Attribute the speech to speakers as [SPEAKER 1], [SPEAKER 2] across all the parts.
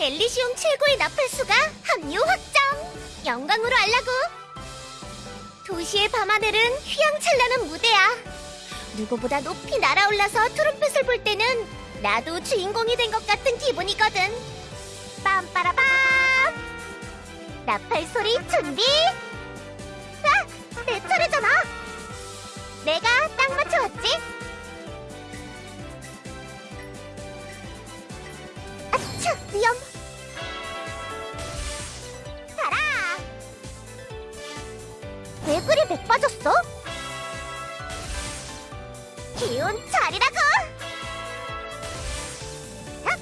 [SPEAKER 1] 엘리시움 최고의 나팔수가 합류 확정! 영광으로 알라고! 도시의 밤하늘은 휘황찬란한 무대야. 누구보다 높이 날아올라서 트럼펫을 불 때는 나도 주인공이 된 것 같은 기분이거든. 빰빠라밤! 나팔 소리 준비! 차! 위험! 가라! 왜 그리 맥 빠졌어? 기운 차리라고! 헉!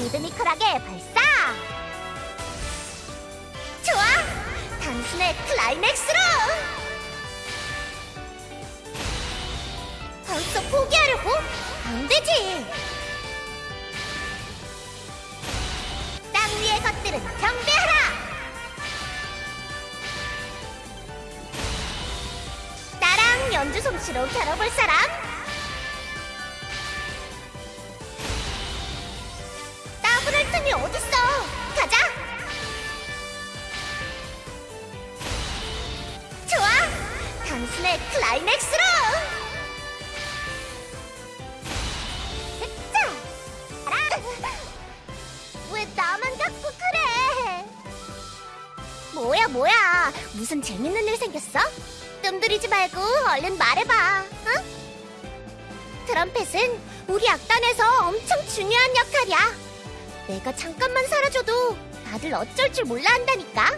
[SPEAKER 1] 리드미컬하게 발사! 좋아! 단순의 클라이맥스로! 벌써 포기하려고? 안 되지! 것들은 경배하라! 나랑 연주 솜씨로 겨뤄볼 사람? 따분할 틈이 어딨어! 가자! 좋아! 단순의 클라이맥스로! 뭐야 뭐야 무슨 재밌는 일 생겼어? 뜸들이지 말고 얼른 말해봐 응? 트럼펫은 우리 악단에서 엄청 중요한 역할이야 내가 잠깐만 사라져도 다들 어쩔 줄 몰라 한다니까